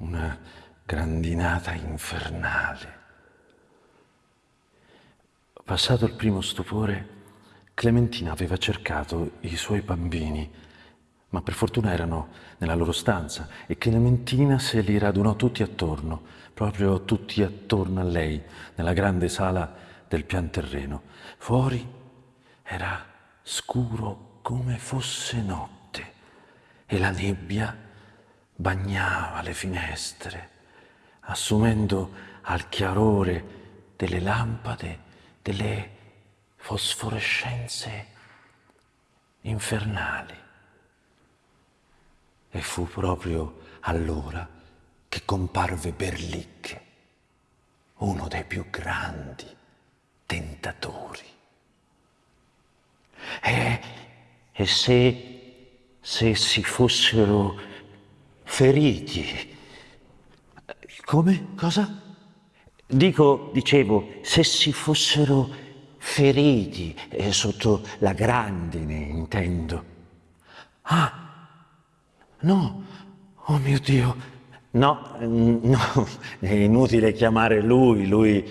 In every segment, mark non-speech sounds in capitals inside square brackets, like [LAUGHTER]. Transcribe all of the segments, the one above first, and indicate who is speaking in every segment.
Speaker 1: una grandinata infernale. Passato il primo stupore, Clementina aveva cercato i suoi bambini, ma per fortuna erano nella loro stanza e Clementina se li radunò tutti attorno, proprio tutti attorno a lei, nella grande sala del pian terreno. Fuori era scuro come fosse notte e la nebbia bagnava le finestre, assumendo al chiarore delle lampade delle fosforescenze infernali. E fu proprio allora che comparve Berlicche, uno dei più grandi tentatori. E, e se, se si fossero feriti, come? Cosa? Dico, dicevo, se si fossero feriti eh, sotto la grandine, intendo. Ah, no, oh mio Dio, no, no, [LAUGHS] è inutile chiamare lui, lui.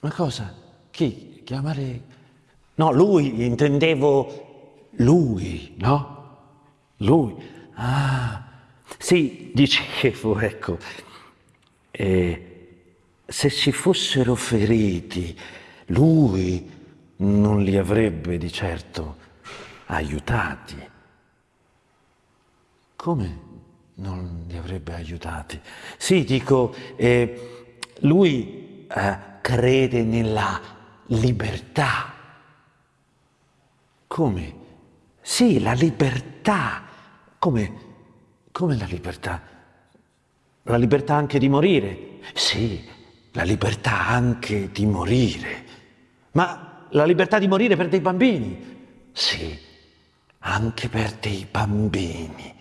Speaker 1: Ma cosa? Chi? Chiamare? No, lui, intendevo lui, no? Lui. Ah, sì, dicevo, ecco. Eh, se si fossero feriti, lui non li avrebbe di certo aiutati. Come non li avrebbe aiutati? Sì, dico, eh, lui eh, crede nella libertà. Come? Sì, la libertà. Come? Come la libertà? La libertà anche di morire? Sì, la libertà anche di morire. Ma la libertà di morire per dei bambini? Sì, anche per dei bambini.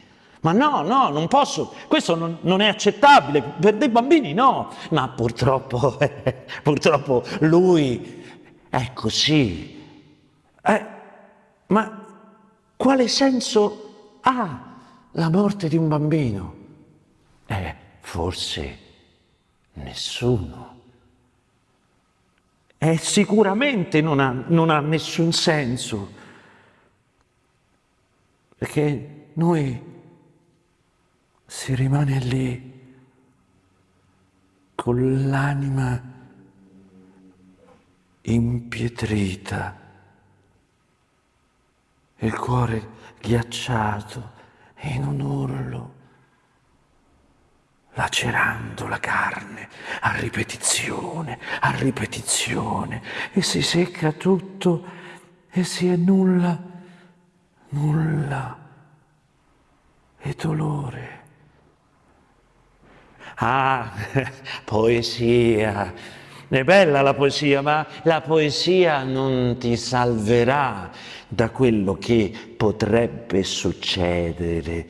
Speaker 1: Ma no, no, non posso, questo non, non è accettabile, per dei bambini no. Ma purtroppo, [LAUGHS] eh, purtroppo lui è così. Eh, ma quale senso ha la morte di un bambino? Eh, forse Nessuno. E sicuramente non ha, non ha nessun senso, perché noi si rimane lì con l'anima impietrita, il cuore ghiacciato in un urlo lacerando la carne a ripetizione, a ripetizione, e si secca tutto e si è nulla, nulla. E dolore. Ah, [LAUGHS] poesia, è bella la poesia, ma la poesia non ti salverà da quello che potrebbe succedere.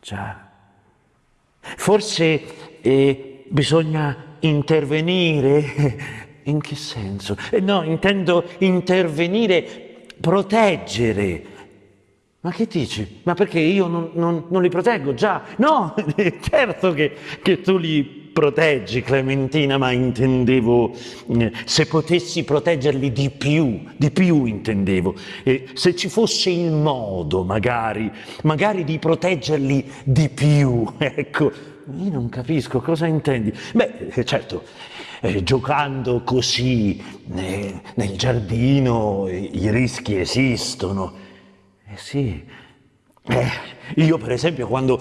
Speaker 1: Già. Forse eh, bisogna intervenire. [LAUGHS] In che senso? Eh, no, intendo intervenire, proteggere. Ma che dici? Ma perché io non, non, non li proteggo già? No, [LAUGHS] certo che, che tu li proteggi, Clementina, ma intendevo eh, se potessi proteggerli di più, di più intendevo. Eh, se ci fosse il modo, magari, magari di proteggerli di più, [LAUGHS] ecco io non capisco cosa intendi. Beh, eh, certo, eh, giocando così eh, nel giardino i rischi esistono. Eh sì, eh, io per esempio quando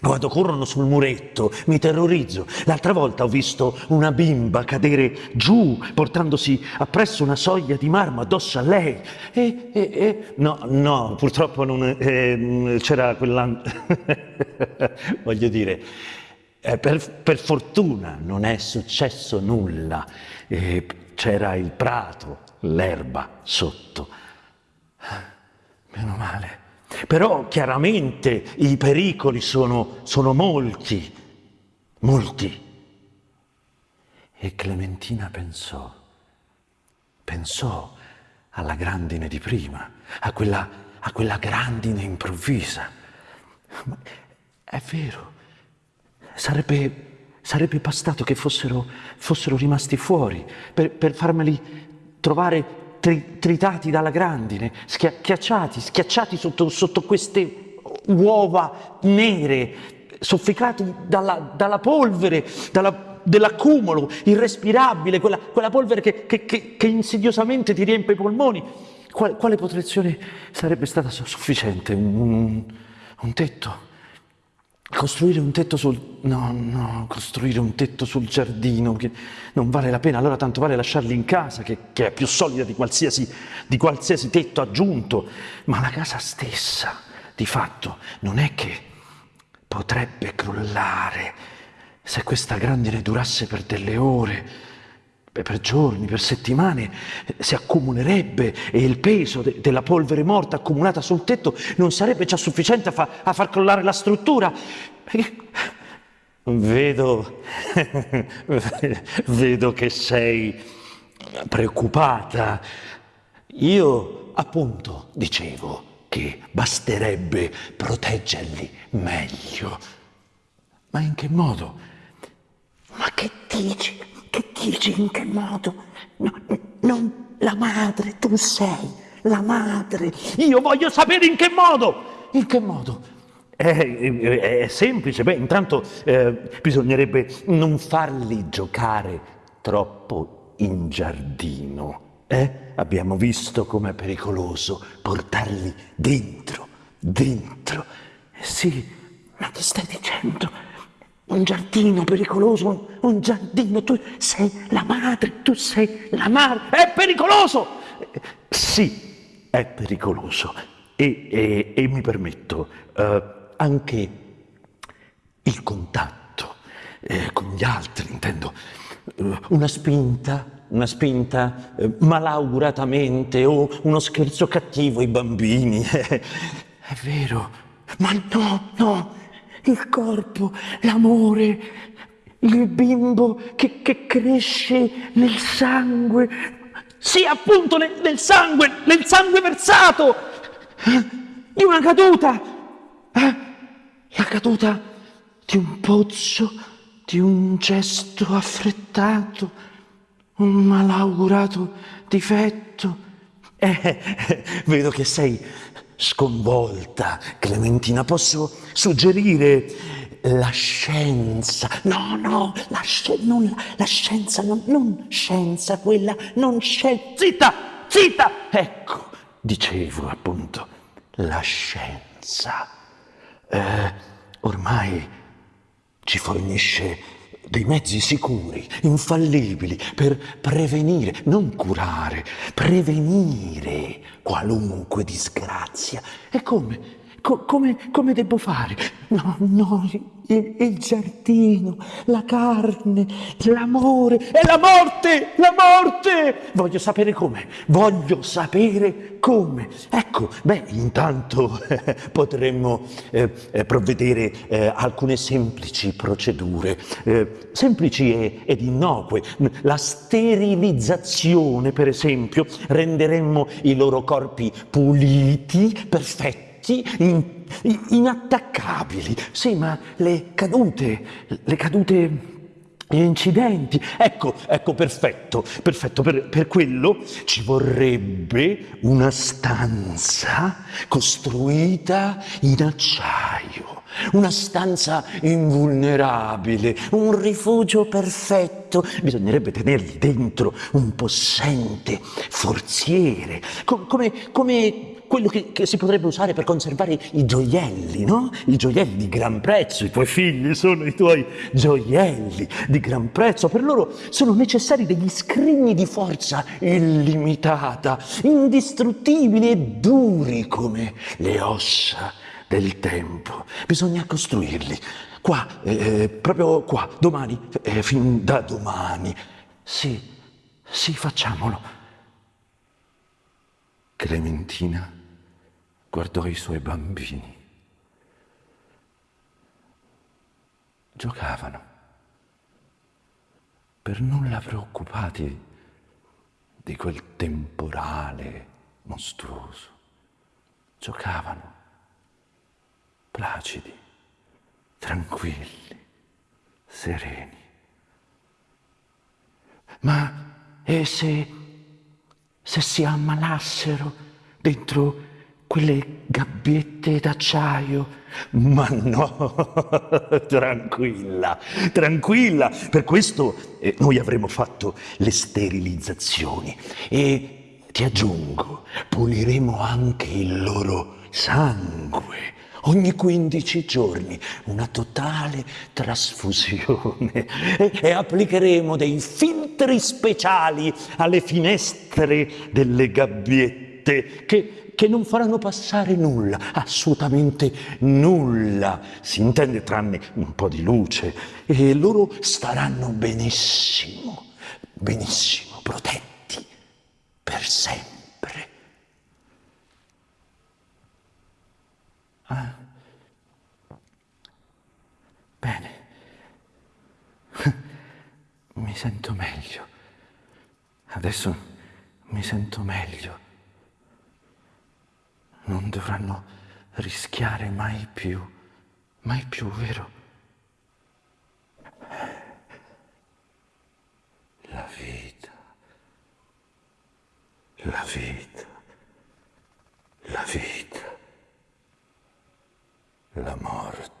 Speaker 1: quando corrono sul muretto mi terrorizzo. L'altra volta ho visto una bimba cadere giù portandosi appresso una soglia di marmo addosso a lei. E, e, e no, no, purtroppo non eh, c'era quella... [LAUGHS] Voglio dire, eh, per, per, fortuna non è successo nulla. Eh, c'era il prato, l'erba sotto. Meno male. Però chiaramente i pericoli sono, sono molti, molti. E Clementina pensò, pensò alla grandine di prima, a quella, a quella grandine improvvisa. Ma è vero, sarebbe, sarebbe bastato che fossero, fossero rimasti fuori per, per farmeli trovare tri, tritati dalla grandine, schiacciati, schiacciati sotto, sotto queste uova nere, soffocati dalla, dalla polvere, dell'accumulo irrespirabile, quella, quella polvere che, che, che, che, insidiosamente ti riempie i polmoni. Quale, quale protezione sarebbe stata sufficiente? Un, un tetto? Costruire un tetto sul... No, no, costruire un tetto sul giardino, che non vale la pena, allora tanto vale lasciarli in casa, che, che è più solida di qualsiasi, di qualsiasi tetto aggiunto. Ma la casa stessa, di fatto, non è che potrebbe crollare se questa grandine durasse per delle ore, per giorni, per settimane, si accumulerebbe e il peso de della polvere morta accumulata sul tetto non sarebbe già sufficiente a, fa a far crollare la struttura. Vedo, [LAUGHS] vedo che sei preoccupata. Io appunto dicevo che basterebbe proteggerli meglio. Ma in che modo?
Speaker 2: Ma che dici? Dici? In che modo? No, non la madre, tu sei la madre.
Speaker 1: Io voglio sapere in che modo. In che modo? È, è, è semplice, beh, intanto eh, bisognerebbe non farli giocare troppo in giardino. Eh? Abbiamo visto com'è pericoloso portarli dentro, dentro.
Speaker 2: Eh sì, ma che stai dicendo? Un giardino pericoloso, un giardino, tu sei la madre, tu sei la madre,
Speaker 1: è pericoloso! Sì, è pericoloso. E, e, e mi permetto uh, anche il contatto eh, con gli altri, intendo, uh, una spinta, una spinta eh, malauguratamente o uno scherzo cattivo ai bambini, [LAUGHS] è vero,
Speaker 2: ma no, no, il corpo, l'amore, il bimbo che, che, cresce nel sangue.
Speaker 1: Sì, appunto, nel, nel, sangue, nel sangue versato di una caduta. Eh? La caduta di un pozzo, di un gesto affrettato, un malaugurato difetto. Eh, [LAUGHS] vedo che sei sconvolta, Clementina, posso suggerire la scienza.
Speaker 2: No, no, la, sci non, la scienza, non, non, scienza, quella non scienza.
Speaker 1: Zitta, zitta! Ecco, dicevo appunto, la scienza. Eh, ormai ci fornisce dei mezzi sicuri, infallibili, per prevenire, non curare, prevenire qualunque disgrazia. E come? Co come, come devo fare?
Speaker 2: No, no, il, il giardino, la carne, l'amore
Speaker 1: e la morte, la morte! Voglio sapere come, voglio sapere come. Ecco, beh, intanto eh, [LAUGHS] potremmo eh, eh, provvedere eh, alcune semplici procedure, eh, semplici e, ed innocue. La sterilizzazione, per esempio, renderemmo i loro corpi puliti, perfetti, in, inattaccabili. Sì, ma le cadute, le cadute gli incidenti. Ecco, ecco, perfetto, perfetto. Per, per, quello ci vorrebbe una stanza costruita in acciaio. Una stanza invulnerabile, un rifugio perfetto. Bisognerebbe tenergli dentro un possente forziere, com come, come quello che, che, si potrebbe usare per conservare i gioielli, no? I gioielli di gran prezzo, i tuoi figli sono i tuoi gioielli di gran prezzo, per loro sono necessari degli scrigni di forza illimitata, indistruttibili e duri come le ossa del tempo. Bisogna costruirli, qua, eh, eh proprio qua, domani, eh, fin da domani. Sì, sì, facciamolo. Clementina guardò i suoi bambini. Giocavano, per nulla preoccupati di quel temporale mostruoso. Giocavano, placidi, tranquilli. sereni. Ma e se, se si ammalassero dentro quelle gabbiette d'acciaio? Ma no, [LAUGHS] tranquilla, tranquilla, per questo eh, noi avremo fatto le sterilizzazioni. E ti aggiungo, puliremo anche il loro sangue. Ogni 15 giorni, una totale trasfusione. E, e, applicheremo dei filtri speciali alle finestre delle gabbiette che, che non faranno passare nulla, assolutamente nulla, si intende tranne un po' di luce e loro staranno benissimo, benissimo, protetti per sempre. Ah. Bene. [LAUGHS] Mi sento meglio. Adesso mi sento meglio. Non dovranno rischiare mai più, mai più, vero? La vita, la vita, la vita la morte,